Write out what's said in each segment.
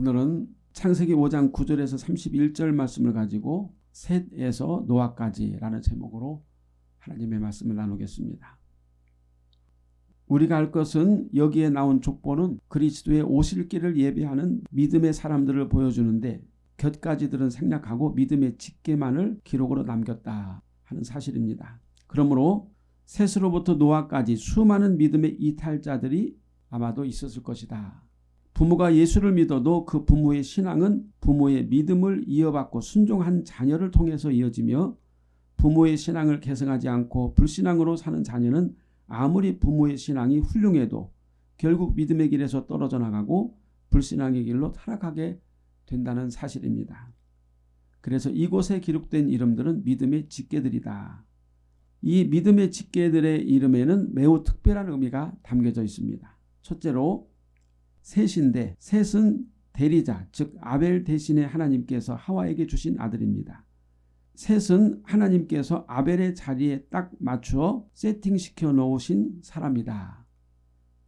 오늘은 창세기 5장 9절에서 31절 말씀을 가지고 셋에서 노아까지라는 제목으로 하나님의 말씀을 나누겠습니다. 우리가 알 것은 여기에 나온 족보는 그리스도의 오실 길을 예비하는 믿음의 사람들을 보여주는데 곁가지들은 생략하고 믿음의 직계만을 기록으로 남겼다 하는 사실입니다. 그러므로 셋으로부터 노아까지 수많은 믿음의 이탈자들이 아마도 있었을 것이다. 부모가 예수를 믿어도 그 부모의 신앙은 부모의 믿음을 이어받고 순종한 자녀를 통해서 이어지며 부모의 신앙을 계승하지 않고 불신앙으로 사는 자녀는 아무리 부모의 신앙이 훌륭해도 결국 믿음의 길에서 떨어져 나가고 불신앙의 길로 타락하게 된다는 사실입니다. 그래서 이곳에 기록된 이름들은 믿음의 직계들이다. 이 믿음의 직계들의 이름에는 매우 특별한 의미가 담겨져 있습니다. 첫째로 셋인데 셋은 대리자 즉 아벨 대신에 하나님께서 하와에게 주신 아들입니다. 셋은 하나님께서 아벨의 자리에 딱 맞추어 세팅시켜 놓으신 사람이다.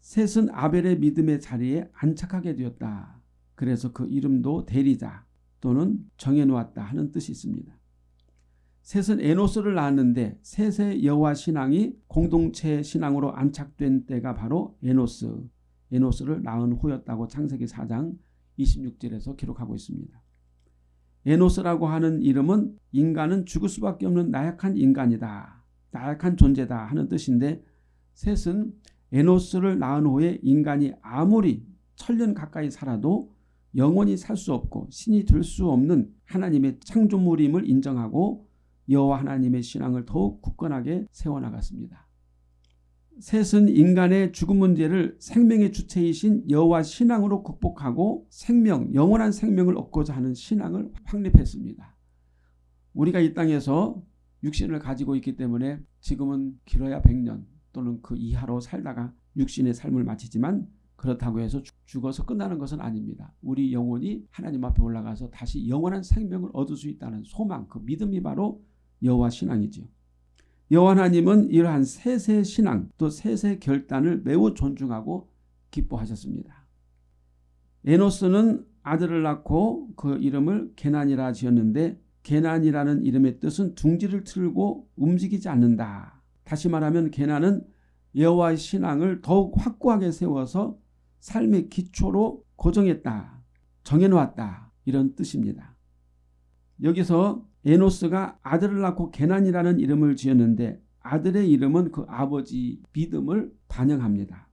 셋은 아벨의 믿음의 자리에 안착하게 되었다. 그래서 그 이름도 대리자 또는 정해놓았다 하는 뜻이 있습니다. 셋은 에노스를 낳았는데 셋의 여호와 신앙이 공동체 신앙으로 안착된 때가 바로 에노스, 에노스를 낳은 후였다고 창세기 4장 26절에서 기록하고 있습니다. 에노스라고 하는 이름은 인간은 죽을 수밖에 없는 나약한 인간이다. 나약한 존재다 하는 뜻인데 셋은 에노스를 낳은 후에 인간이 아무리 천년 가까이 살아도 영원히 살 수 없고 신이 될 수 없는 하나님의 창조물임을 인정하고 여호와 하나님의 신앙을 더욱 굳건하게 세워나갔습니다. 셋은 인간의 죽음 문제를 생명의 주체이신 여호와 신앙으로 극복하고 생명, 영원한 생명을 얻고자 하는 신앙을 확립했습니다. 우리가 이 땅에서 육신을 가지고 있기 때문에 지금은 길어야 100년 또는 그 이하로 살다가 육신의 삶을 마치지만 그렇다고 해서 죽어서 끝나는 것은 아닙니다. 우리 영혼이 하나님 앞에 올라가서 다시 영원한 생명을 얻을 수 있다는 소망, 그 믿음이 바로 여호와 신앙이지요. 여호와 하나님은 이러한 셋의 신앙 또 셋의 결단을 매우 존중하고 기뻐하셨습니다. 에노스는 아들을 낳고 그 이름을 게난이라 지었는데 게난이라는 이름의 뜻은 둥지를 틀고 움직이지 않는다. 다시 말하면 게난은 여호와의 신앙을 더욱 확고하게 세워서 삶의 기초로 고정했다. 정해놓았다. 이런 뜻입니다. 여기서 에노스가 아들을 낳고 게난이라는 이름을 지었는데 아들의 이름은 그 아버지 믿음을 반영합니다.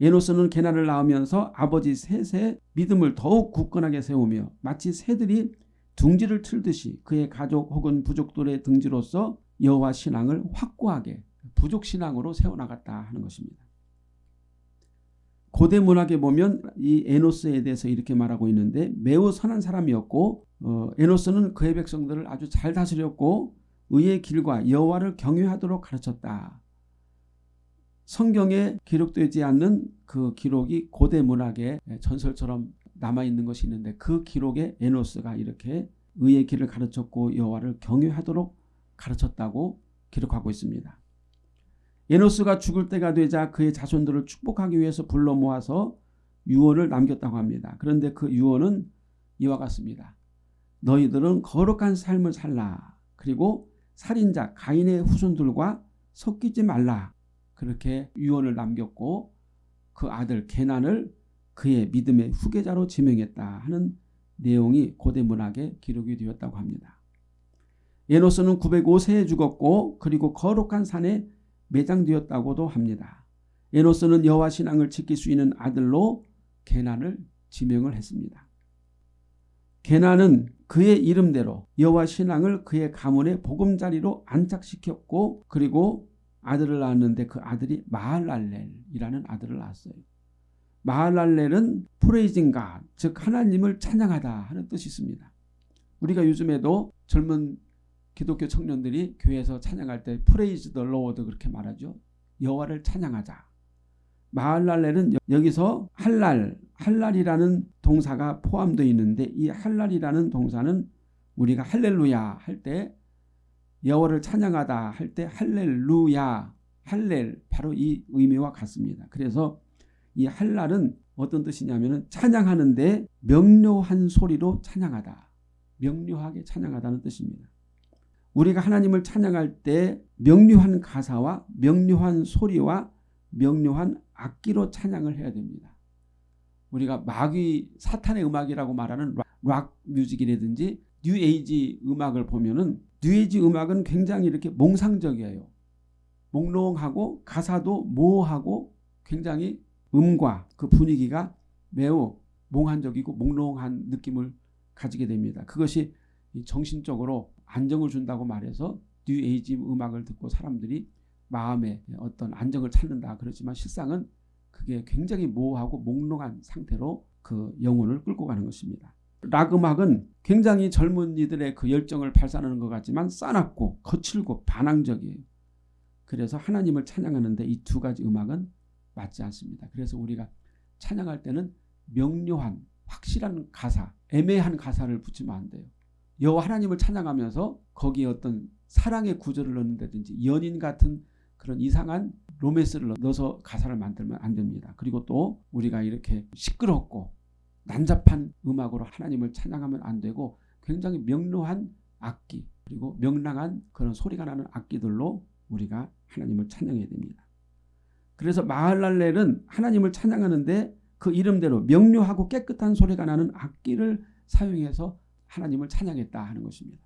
에노스는 게난을 낳으면서 아버지 셋의 믿음을 더욱 굳건하게 세우며 마치 새들이 둥지를 틀듯이 그의 가족 혹은 부족들의 등지로서 여호와 신앙을 확고하게 부족 신앙으로 세워나갔다 하는 것입니다. 고대 문학에 보면 이 에노스에 대해서 이렇게 말하고 있는데 매우 선한 사람이었고 어, 에노스는 그의 백성들을 아주 잘 다스렸고 의의 길과 여호와를 경외하도록 가르쳤다. 성경에 기록되지 않는 그 기록이 고대 문학에 전설처럼 남아있는 것이 있는데 그 기록에 에노스가 이렇게 의의 길을 가르쳤고 여호와를 경외하도록 가르쳤다고 기록하고 있습니다. 에노스가 죽을 때가 되자 그의 자손들을 축복하기 위해서 불러 모아서 유언을 남겼다고 합니다. 그런데 그 유언은 이와 같습니다. 너희들은 거룩한 삶을 살라. 그리고 살인자 가인의 후손들과 섞이지 말라. 그렇게 유언을 남겼고 그 아들 게난을 그의 믿음의 후계자로 지명했다 하는 내용이 고대 문학에 기록이 되었다고 합니다. 에노스는 905세에 죽었고 그리고 거룩한 산에 매장되었다고도 합니다. 에노스는 여호와 신앙을 지킬 수 있는 아들로 게난을 지명을 했습니다. 게난은 그의 이름대로 여호와 신앙을 그의 가문의 보금자리로 안착시켰고 그리고 아들을 낳았는데 그 아들이 마할랄렐이라는 아들을 낳았어요. 마할랄렐은 praising God 즉 하나님을 찬양하다 하는 뜻이 있습니다. 우리가 요즘에도 젊은 기독교 청년들이 교회에서 찬양할 때 praise the Lord 그렇게 말하죠. 여호와를 찬양하자. 마할랄렐은 여기서 할랄, 할랄이라는 동사가 포함되어 있는데 이 할랄이라는 동사는 우리가 할렐루야 할 때 여호와를 찬양하다 할 때 할렐루야, 할렐 바로 이 의미와 같습니다. 그래서 이 할랄은 어떤 뜻이냐면은 찬양하는데 명료한 소리로 찬양하다. 명료하게 찬양하다는 뜻입니다. 우리가 하나님을 찬양할 때 명료한 가사와 명료한 소리와 명료한 악기로 찬양을 해야 됩니다. 우리가 마귀 사탄의 음악이라고 말하는 rock, rock music이라든지 뉴에이지 음악을 보면은 뉴에이지 음악은 굉장히 이렇게 몽상적이에요. 몽롱하고 가사도 모호하고 굉장히 음과 그 분위기가 매우 몽환적이고 몽롱한 느낌을 가지게 됩니다. 그것이 정신적으로 안정을 준다고 말해서 뉴에이지 음악을 듣고 사람들이 마음에 어떤 안정을 찾는다. 그렇지만 실상은 그게 굉장히 모호하고 몽롱한 상태로 그 영혼을 끌고 가는 것입니다. 락 음악은 굉장히 젊은이들의 그 열정을 발산하는 것 같지만 싸납고 거칠고 반항적이에요. 그래서 하나님을 찬양하는데 이 두 가지 음악은 맞지 않습니다. 그래서 우리가 찬양할 때는 명료한 확실한 가사, 애매한 가사를 붙이면 안 돼요. 여호와 하나님을 찬양하면서 거기에 어떤 사랑의 구절을 넣는다든지 연인 같은 그런 이상한 로맨스를 넣어서 가사를 만들면 안 됩니다. 그리고 또 우리가 이렇게 시끄럽고 난잡한 음악으로 하나님을 찬양하면 안 되고 굉장히 명료한 악기 그리고 명랑한 그런 소리가 나는 악기들로 우리가 하나님을 찬양해야 됩니다. 그래서 마할랄렐은 하나님을 찬양하는데 그 이름대로 명료하고 깨끗한 소리가 나는 악기를 사용해서 하나님을 찬양했다 하는 것입니다.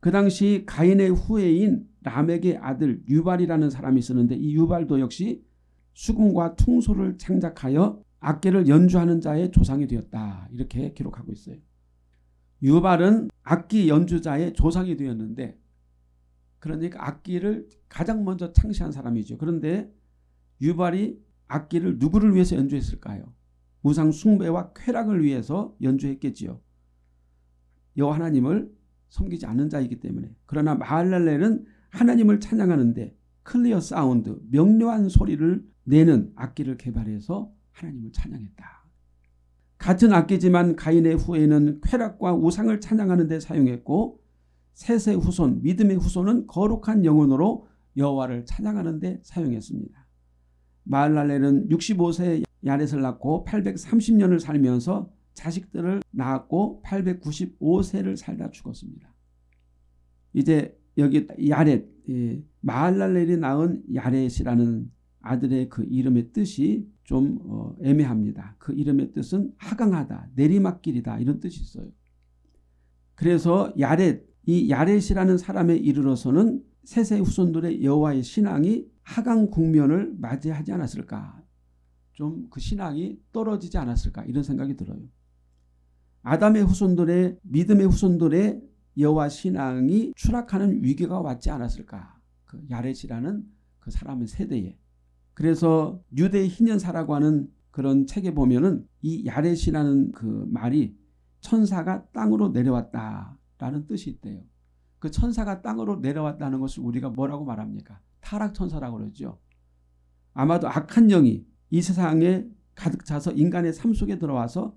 그 당시 가인의 후예인 람에게 아들 유발이라는 사람이 있었는데 이 유발도 역시 수금과 퉁소를 창작하여 악기를 연주하는 자의 조상이 되었다. 이렇게 기록하고 있어요. 유발은 악기 연주자의 조상이 되었는데 그러니까 악기를 가장 먼저 창시한 사람이죠. 그런데 유발이 악기를 누구를 위해서 연주했을까요? 우상 숭배와 쾌락을 위해서 연주했겠지요. 여호와 하나님을 섬기지 않는 자이기 때문에 그러나 마할랄렐은 하나님을 찬양하는데 clear sound 명료한 소리를 내는 악기를 개발해서 하나님을 찬양했다. 같은 악기지만 가인의 후에는 쾌락과 우상을 찬양하는 데 사용했고 셋의 후손 믿음의 후손은 거룩한 영혼으로 여호와를 찬양하는 데 사용했습니다. 마할랄렐은 65세 야렛을 낳고 830년을 살면서 자식들을 낳았고 895세를 살다 죽었습니다. 이제 여기 야렛 마할랄렐이 낳은 야렛이라는 아들의 그 이름의 뜻이 좀 어, 애매합니다. 그 이름의 뜻은 하강하다, 내리막길이다 이런 뜻이 있어요. 그래서 야렛, 이 야렛이라는 사람에 이르러서는 세세 후손들의 여호와의 신앙이 하강 국면을 맞이하지 않았을까? 좀 그 신앙이 떨어지지 않았을까? 이런 생각이 들어요. 아담의 후손들의 믿음의 후손들의 여호와 신앙이 추락하는 위기가 왔지 않았을까? 그 야렛이라는 그 사람의 세대에. 그래서 유대 희년사라고 하는 그런 책에 보면은 이 야렛이라는 그 말이 천사가 땅으로 내려왔다라는 뜻이 있대요. 그 천사가 땅으로 내려왔다는 것을 우리가 뭐라고 말합니까? 타락천사라고 그러죠. 아마도 악한 영이 이 세상에 가득 차서 인간의 삶 속에 들어와서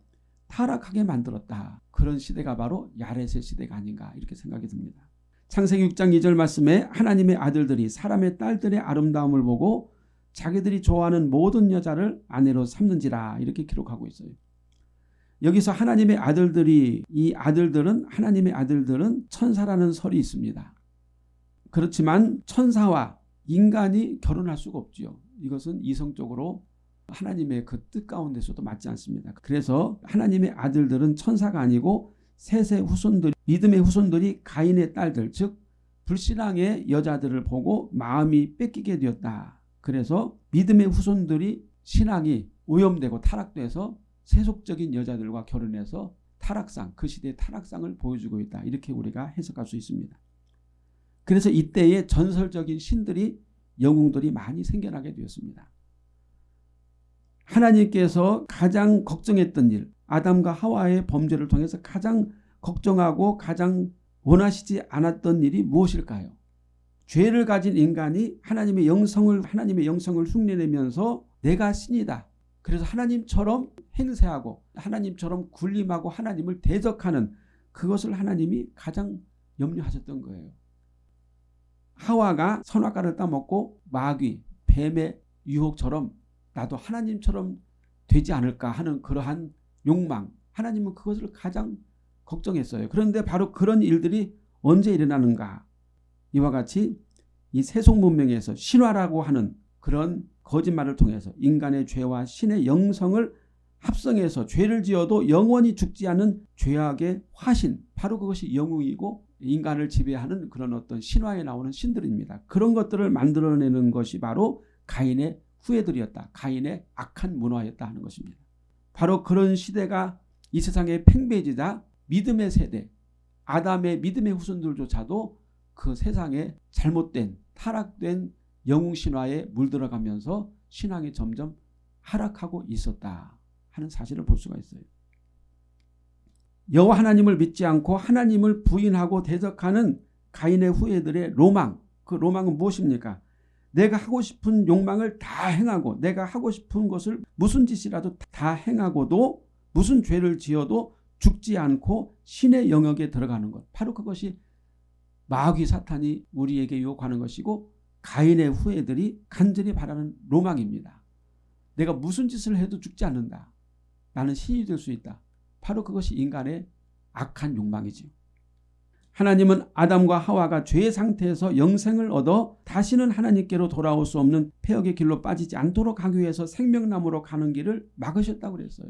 타락하게 만들었다. 그런 시대가 바로 야렛의 시대가 아닌가 이렇게 생각이 듭니다. 창세기 6장 2절 말씀에 하나님의 아들들이 사람의 딸들의 아름다움을 보고 자기들이 좋아하는 모든 여자를 아내로 삼는지라 이렇게 기록하고 있어요. 여기서 하나님의 아들들이 이 아들들은 하나님의 아들들은 천사라는 설이 있습니다. 그렇지만 천사와 인간이 결혼할 수가 없지요. 이것은 이성적으로 하나님의 그 뜻 가운데서도 맞지 않습니다. 그래서 하나님의 아들들은 천사가 아니고 셋의 후손들, 믿음의 후손들이 가인의 딸들, 즉 불신앙의 여자들을 보고 마음이 뺏기게 되었다. 그래서 믿음의 후손들이 신앙이 오염되고 타락돼서 세속적인 여자들과 결혼해서 타락상, 그 시대의 타락상을 보여주고 있다. 이렇게 우리가 해석할 수 있습니다. 그래서 이때의 전설적인 신들이 영웅들이 많이 생겨나게 되었습니다. 하나님께서 가장 걱정했던 일, 아담과 하와의 범죄를 통해서 가장 걱정하고 가장 원하시지 않았던 일이 무엇일까요? 죄를 가진 인간이 하나님의 영성을 하나님의 영성을 흉내내면서 내가 신이다. 그래서 하나님처럼 행세하고 하나님처럼 군림하고 하나님을 대적하는 그것을 하나님이 가장 염려하셨던 거예요. 하와가 선악과를 따먹고 마귀, 뱀의 유혹처럼 나도 하나님처럼 되지 않을까 하는 그러한 욕망 하나님은 그것을 가장 걱정했어요. 그런데 바로 그런 일들이 언제 일어나는가 이와 같이 이 세속 문명에서 신화라고 하는 그런 거짓말을 통해서 인간의 죄와 신의 영성을 합성해서 죄를 지어도 영원히 죽지 않는 죄악의 화신 바로 그것이 영웅이고 인간을 지배하는 그런 어떤 신화에 나오는 신들입니다. 그런 것들을 만들어내는 것이 바로 가인의 후예들이었다. 가인의 악한 문화였다 하는 것입니다. 바로 그런 시대가 이 세상의 팽배지자 믿음의 세대 아담의 믿음의 후손들조차도 그 세상에 잘못된 타락된 영웅 신화에 물들어가면서 신앙이 점점 하락하고 있었다 하는 사실을 볼 수가 있어요. 여호와 하나님을 믿지 않고 하나님을 부인하고 대적하는 가인의 후예들의 로망 그 로망은 무엇입니까? 내가 하고 싶은 욕망을 다 행하고 내가 하고 싶은 것을 무슨 짓이라도 다 행하고도 무슨 죄를 지어도 죽지 않고 신의 영역에 들어가는 것 바로 그것이 마귀 사탄이 우리에게 유혹하는 것이고 가인의 후예들이 간절히 바라는 로망입니다. 내가 무슨 짓을 해도 죽지 않는다. 나는 신이 될 수 있다. 바로 그것이 인간의 악한 욕망이지요. 하나님은 아담과 하와가 죄의 상태에서 영생을 얻어 다시는 하나님께로 돌아올 수 없는 폐역의 길로 빠지지 않도록 하기 위해서 생명나무로 가는 길을 막으셨다고 그랬어요.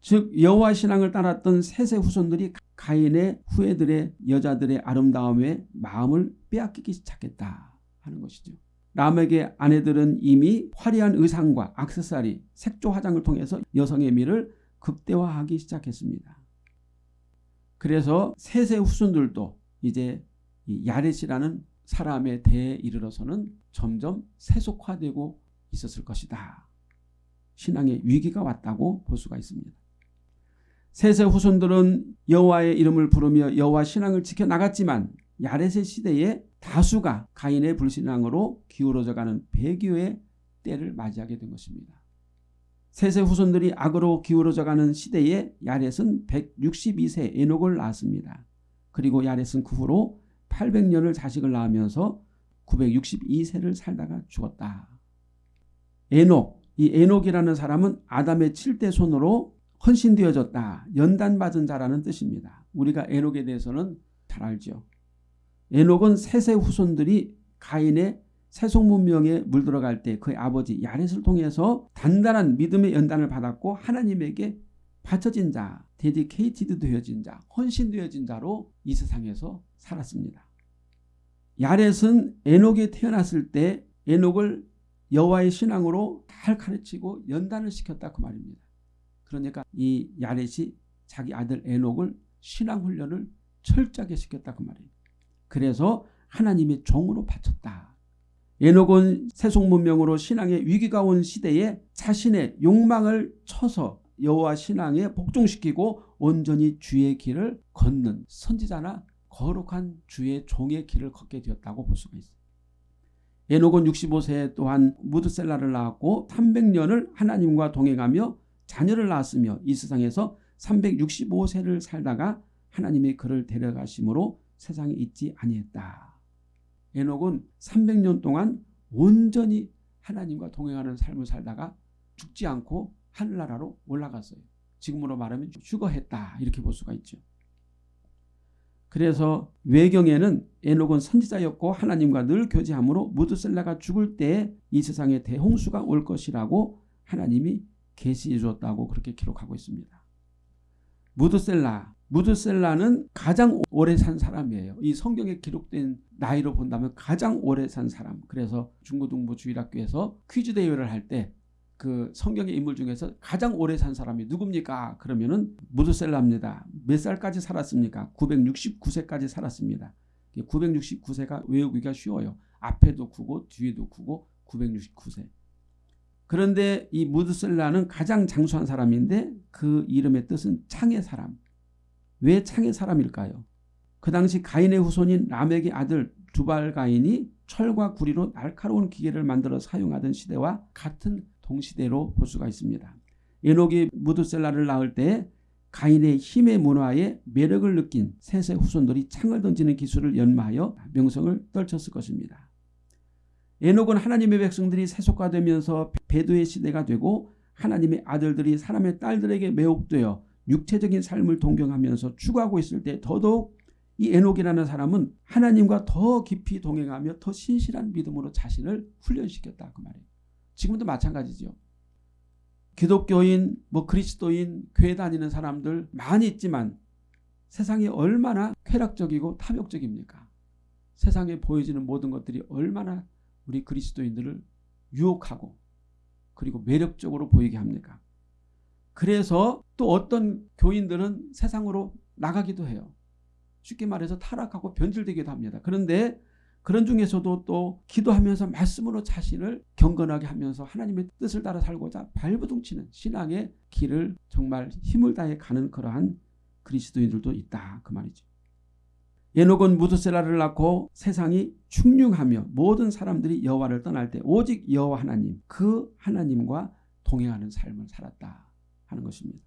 즉 여호와 신앙을 따랐던 세세 후손들이 가인의 후예들의 여자들의 아름다움에 마음을 빼앗기기 시작했다 하는 것이죠. 람에게 아내들은 이미 화려한 의상과 악세사리, 색조 화장을 통해서 여성의 미를 극대화하기 시작했습니다. 그래서 세세 후손들도 이제 야렛이라는 사람의 대에 이르러서는 점점 세속화되고 있었을 것이다. 신앙의 위기가 왔다고 볼 수가 있습니다. 세세 후손들은 여호와의 이름을 부르며 여호와 신앙을 지켜나갔지만 야렛의 시대에 다수가 가인의 불신앙으로 기울어져가는 배교의 때를 맞이하게 된 것입니다. 세세 후손들이 악으로 기울어져가는 시대에 야렛은 162세 에녹을 낳았습니다. 그리고 야렛은 그 후로 800년을 자식을 낳으면서 962세를 살다가 죽었다. 에녹, 이 에녹이라는 사람은 아담의 7대 손으로 헌신되어졌다. 연단받은 자라는 뜻입니다. 우리가 에녹에 대해서는 잘 알죠. 에녹은 세세 후손들이 가인의 세속 문명에 물들어갈 때 그의 아버지 야렛을 통해서 단단한 믿음의 연단을 받았고 하나님에게 바쳐진 자, dedicated 되어진 자, 헌신되어진 자로 이 세상에서 살았습니다. 야렛은 에녹이 태어났을 때 에녹을 여호와의 신앙으로 잘 가르치고 연단을 시켰다 그 말입니다. 그러니까 이 야렛이 자기 아들 에녹을 신앙 훈련을 철저하게 시켰다 그 말이에요. 그래서 하나님의 종으로 바쳤다. 에녹은 세속 문명으로 신앙의 위기가 온 시대에 자신의 욕망을 쳐서 여호와 신앙에 복종시키고 온전히 주의 길을 걷는 선지자나 거룩한 주의 종의 길을 걷게 되었다고 볼 수가 있습니다. 에녹은 65세 또한 무드셀라를 낳았고 300년을 하나님과 동행하며 자녀를 낳았으며 이 세상에서 365세를 살다가 하나님의 그를 데려가심으로 세상에 있지 아니했다. 에녹은 300년 동안 온전히 하나님과 동행하는 삶을 살다가 죽지 않고 하늘나라로 올라갔어요. 지금으로 말하면 휴거했다 이렇게 볼 수가 있죠. 그래서 외경에는 에녹은 선지자였고 하나님과 늘 교제함으로 무드셀라가 죽을 때이 세상에 대홍수가 올 것이라고 하나님이 계시해 주었다고 그렇게 기록하고 있습니다. 무드셀라 무드셀라는 가장 오래 산 사람이에요. 이 성경에 기록된 나이로 본다면 가장 오래 산 사람. 그래서 중고등부 주일학교에서 퀴즈 대회를 할 때 그 성경의 인물 중에서 가장 오래 산 사람이 누굽니까? 그러면은 무드셀라입니다. 몇 살까지 살았습니까? 969세까지 살았습니다. 969세가 외우기가 쉬워요. 앞에도 크고 뒤에도 크고 969세. 그런데 이 무드셀라는 가장 장수한 사람인데 그 이름의 뜻은 창의 사람. 왜 창의 사람일까요? 그 당시 가인의 후손인 라멕의 아들 두발 가인이 철과 구리로 날카로운 기계를 만들어 사용하던 시대와 같은 동시대로 볼 수가 있습니다. 에녹이 무드셀라를 낳을 때 가인의 힘의 문화에 매력을 느낀 셋의 후손들이 창을 던지는 기술을 연마하여 명성을 떨쳤을 것입니다. 에녹은 하나님의 백성들이 세속화되면서 배도의 시대가 되고 하나님의 아들들이 사람의 딸들에게 매혹되어 육체적인 삶을 동경하면서 추구하고 있을 때 더더욱 이 에녹이라는 사람은 하나님과 더 깊이 동행하며 더 신실한 믿음으로 자신을 훈련시켰다 그 말이에요. 지금도 마찬가지죠. 기독교인, 뭐 그리스도인, 교회 다니는 사람들 많이 있지만 세상이 얼마나 쾌락적이고 탐욕적입니까? 세상에 보여지는 모든 것들이 얼마나 우리 그리스도인들을 유혹하고 그리고 매력적으로 보이게 합니까? 그래서 또 어떤 교인들은 세상으로 나가기도 해요. 쉽게 말해서 타락하고 변질되기도 합니다. 그런데 그런 중에서도 또 기도하면서 말씀으로 자신을 경건하게 하면서 하나님의 뜻을 따라 살고자 발부둥치는 신앙의 길을 정말 힘을 다해 가는 그러한 그리스도인들도 있다 그 말이죠. 에녹은 무드셀라를 낳고 세상이 충륭하며 모든 사람들이 여호와를 떠날 때 오직 여호와 하나님 그 하나님과 동행하는 삶을 살았다 하는 것입니다.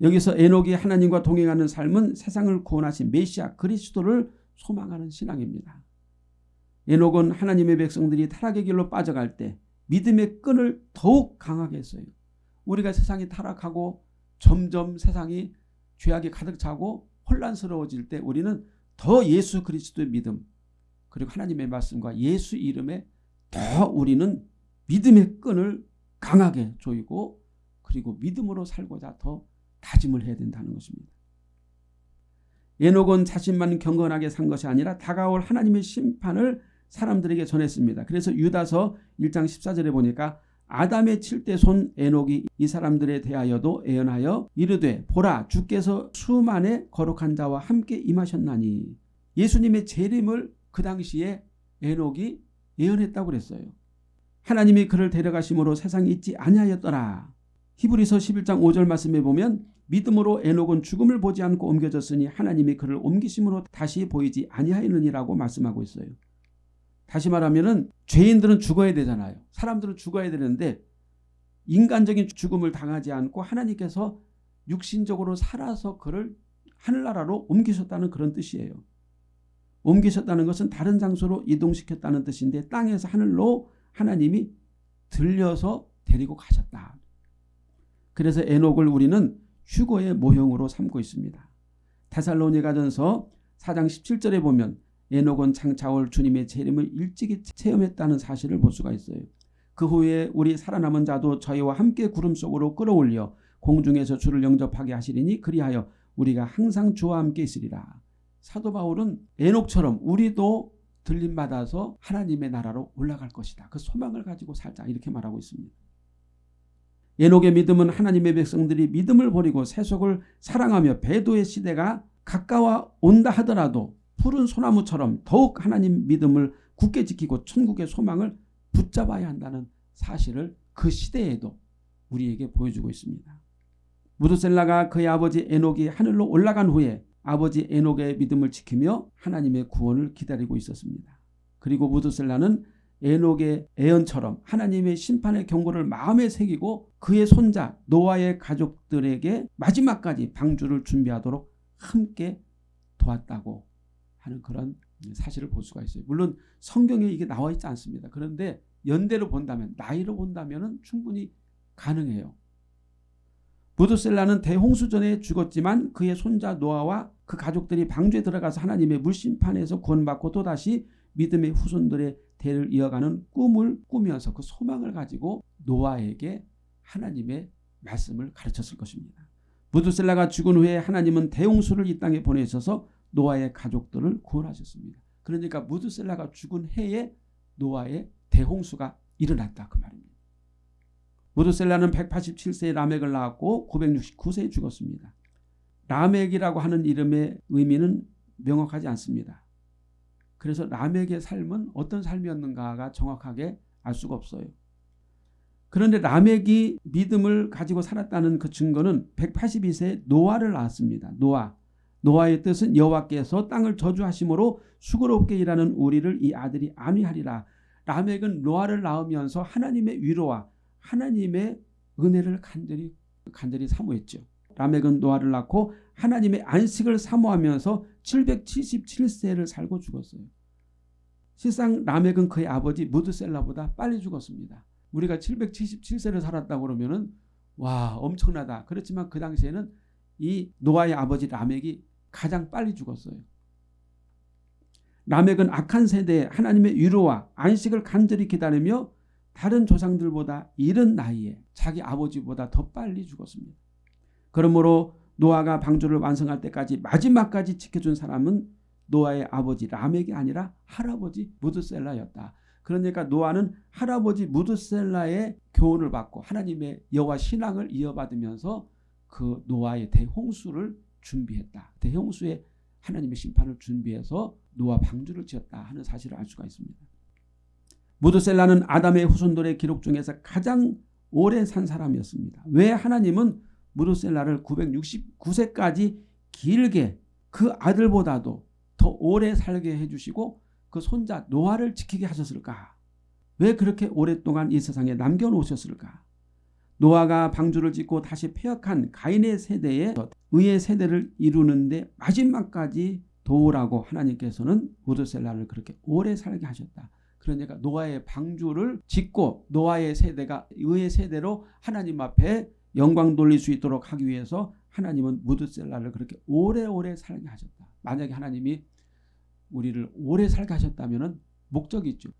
여기서 에녹이 하나님과 동행하는 삶은 세상을 구원하신 메시아 그리스도를 소망하는 신앙입니다. 에녹은 하나님의 백성들이 타락의 길로 빠져갈 때 믿음의 끈을 더욱 강하게 했어요. 우리가 세상이 타락하고 점점 세상이 죄악이 가득 차고 혼란스러워질 때 우리는 더 예수 그리스도의 믿음 그리고 하나님의 말씀과 예수 이름에 더 우리는 믿음의 끈을 강하게 조이고 그리고 믿음으로 살고자 더 다짐을 해야 된다는 것입니다. 에녹은 자신만 경건하게 산 것이 아니라 다가올 하나님의 심판을 사람들에게 전했습니다. 그래서 유다서 1장 14절에 보니까 아담의 칠대 손 에녹이 이 사람들에 대하여도 애언하여 이르되 보라 주께서 수만의 거룩한 자와 함께 임하셨나니 예수님의 재림을 그 당시에 에녹이 예언했다고 그랬어요. 하나님이 그를 데려가심으로 세상에 있지 아니하였더라. 히브리서 11장 5절 말씀에 보면 믿음으로 에녹은 죽음을 보지 않고 옮겨졌으니 하나님이 그를 옮기심으로 다시 보이지 아니하였느니라고 말씀하고 있어요. 다시 말하면 죄인들은 죽어야 되잖아요. 사람들은 죽어야 되는데 인간적인 죽음을 당하지 않고 하나님께서 육신적으로 살아서 그를 하늘나라로 옮기셨다는 그런 뜻이에요. 옮기셨다는 것은 다른 장소로 이동시켰다는 뜻인데 땅에서 하늘로 하나님이 들려서 데리고 가셨다. 그래서 에녹을 우리는 휴거의 모형으로 삼고 있습니다. 테살로니가전서 4장 17절에 보면 에녹은 창차올 주님의 재림을 일찍이 체험했다는 사실을 볼 수가 있어요. 그 후에 우리 살아남은 자도 저희와 함께 구름 속으로 끌어올려 공중에서 주를 영접하게 하시리니 그리하여 우리가 항상 주와 함께 있으리라. 사도 바울은 에녹처럼 우리도 들림받아서 하나님의 나라로 올라갈 것이다. 그 소망을 가지고 살자 이렇게 말하고 있습니다. 에녹의 믿음은 하나님의 백성들이 믿음을 버리고 세속을 사랑하며 배도의 시대가 가까워 온다 하더라도 푸른 소나무처럼 더욱 하나님 믿음을 굳게 지키고 천국의 소망을 붙잡아야 한다는 사실을 그 시대에도 우리에게 보여주고 있습니다. 무드셀라가 그의 아버지 에녹이 하늘로 올라간 후에 아버지 에녹의 믿음을 지키며 하나님의 구원을 기다리고 있었습니다. 그리고 무드셀라는 에녹의 애언처럼 하나님의 심판의 경고를 마음에 새기고 그의 손자 노아의 가족들에게 마지막까지 방주를 준비하도록 함께 도왔다고 하는 그런 사실을 볼 수가 있어요. 물론 성경에 이게 나와 있지 않습니다. 그런데 연대로 본다면 나이로 본다면 충분히 가능해요. 부드셀라는 대홍수전에 죽었지만 그의 손자 노아와 그 가족들이 방주에 들어가서 하나님의 물심판에서 구원받고 또다시 믿음의 후손들의 대를 이어가는 꿈을 꾸면서 그 소망을 가지고 노아에게 하나님의 말씀을 가르쳤을 것입니다. 부드셀라가 죽은 후에 하나님은 대홍수를 이 땅에 보내셔서 노아의 가족들을 구원하셨습니다. 그러니까 무드셀라가 죽은 해에 노아의 대홍수가 일어났다 그 말입니다. 무드셀라는 187세에 라멕을 낳았고 969세에 죽었습니다. 라멕이라고 하는 이름의 의미는 명확하지 않습니다. 그래서 라멕의 삶은 어떤 삶이었는가가 정확하게 알 수가 없어요. 그런데 라멕이 믿음을 가지고 살았다는 그 증거는 182세 노아를 낳았습니다. 노아. 노아의 뜻은 여호와께서 땅을 저주하심으로 수고롭게 일하는 우리를 이 아들이 안위하리라. 라멕은 노아를 낳으면서 하나님의 위로와 하나님의 은혜를 간절히 간절히 사모했죠. 라멕은 노아를 낳고 하나님의 안식을 사모하면서 777세를 살고 죽었어요. 실상 라멕은 그의 아버지 무드셀라보다 빨리 죽었습니다. 우리가 777세를 살았다 그러면은 와 엄청나다. 그렇지만 그 당시에는 이 노아의 아버지 라멕이 가장 빨리 죽었어요. 라멕은 악한 세대에 하나님의 위로와 안식을 간절히 기다리며 다른 조상들보다 이른 나이에 자기 아버지보다 더 빨리 죽었습니다. 그러므로 노아가 방주를 완성할 때까지 마지막까지 지켜준 사람은 노아의 아버지 라멕이 아니라 할아버지 무드셀라였다. 그러니까 노아는 할아버지 무드셀라의 교훈을 받고 하나님의 여호와 신앙을 이어받으면서 그 노아의 대홍수를 준비했다. 대홍수의 하나님의 심판을 준비해서 노아 방주를 지었다 하는 사실을 알 수가 있습니다. 무드셀라는 아담의 후손들의 기록 중에서 가장 오래 산 사람이었습니다. 왜 하나님은 무드셀라를 969세까지 길게 그 아들보다도 더 오래 살게 해주시고 그 손자 노아를 지키게 하셨을까? 왜 그렇게 오랫동안 이 세상에 남겨놓으셨을까? 노아가 방주를 짓고 다시 폐역한 가인의 세대에 의의 세대를 이루는데 마지막까지 도우라고 하나님께서는 우드셀라를 그렇게 오래 살게 하셨다. 그러니까 노아의 방주를 짓고 노아의 세대가 의의 세대로 하나님 앞에 영광 돌릴 수 있도록 하기 위해서 하나님은 무드셀라를 그렇게 오래오래 살게 하셨다. 만약에 하나님이 우리를 오래 살게 하셨다면 목적이 있죠.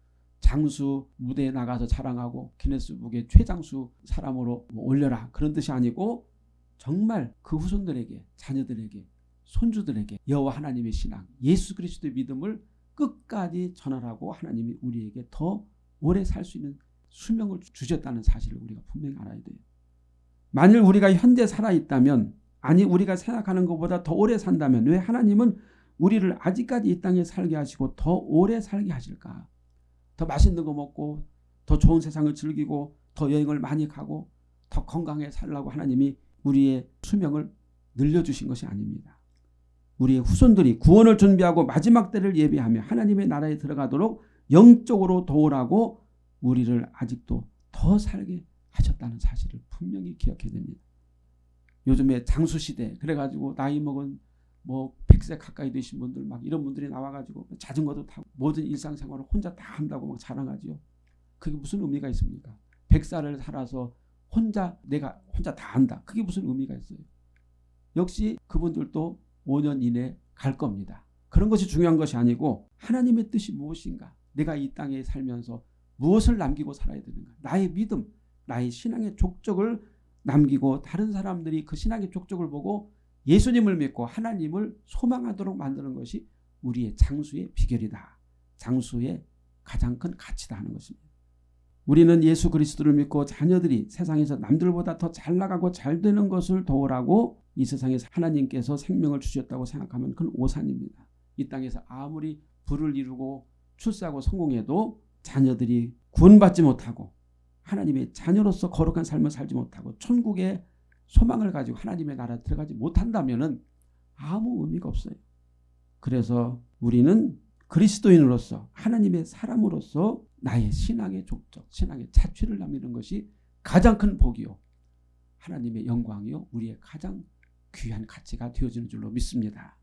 장수 무대에 나가서 자랑하고 기네스북에 최장수 사람으로 뭐 올려라 그런 뜻이 아니고 정말 그 후손들에게 자녀들에게 손주들에게 여호와 하나님의 신앙 예수 그리스도의 믿음을 끝까지 전하라고 하나님이 우리에게 더 오래 살 수 있는 수명을 주셨다는 사실을 우리가 분명히 알아야 돼요. 만일 우리가 현재 살아있다면 아니 우리가 생각하는 것보다 더 오래 산다면 왜 하나님은 우리를 아직까지 이 땅에 살게 하시고 더 오래 살게 하실까? 더 맛있는 거 먹고 더 좋은 세상을 즐기고 더 여행을 많이 가고 더 건강하게 살라고 하나님이 우리의 수명을 늘려주신 것이 아닙니다. 우리의 후손들이 구원을 준비하고 마지막 때를 예비하며 하나님의 나라에 들어가도록 영적으로 도우라고 우리를 아직도 더 살게 하셨다는 사실을 분명히 기억해야 됩니다. 요즘에 장수시대 그래가지고 나이 먹은 뭐 100세 가까이 되신 분들 막 이런 분들이 나와가지고 자전거도 타고 모든 일상생활을 혼자 다 한다고 막 자랑하지요. 그게 무슨 의미가 있습니까? 100살을 살아서 혼자 내가 혼자 다 한다. 그게 무슨 의미가 있어요? 역시 그분들도 5년 이내 갈 겁니다. 그런 것이 중요한 것이 아니고 하나님의 뜻이 무엇인가? 내가 이 땅에 살면서 무엇을 남기고 살아야 되는가? 나의 믿음, 나의 신앙의 족적을 남기고 다른 사람들이 그 신앙의 족적을 보고 예수님을 믿고 하나님을 소망하도록 만드는 것이 우리의 장수의 비결이다. 장수의 가장 큰 가치다 하는 것입니다. 우리는 예수 그리스도를 믿고 자녀들이 세상에서 남들보다 더 잘 나가고 잘 되는 것을 도우라고 이 세상에서 하나님께서 생명을 주셨다고 생각하면 그건 오산입니다. 이 땅에서 아무리 부를 이루고 출세하고 성공해도 자녀들이 구원받지 못하고 하나님의 자녀로서 거룩한 삶을 살지 못하고 천국의 소망을 가지고 하나님의 나라에 들어가지 못한다면 아무 의미가 없어요. 그래서 우리는 그리스도인으로서 하나님의 사람으로서 나의 신앙의 족적, 신앙의 자취를 남기는 것이 가장 큰 복이요. 하나님의 영광이요. 우리의 가장 귀한 가치가 되어지는 줄로 믿습니다.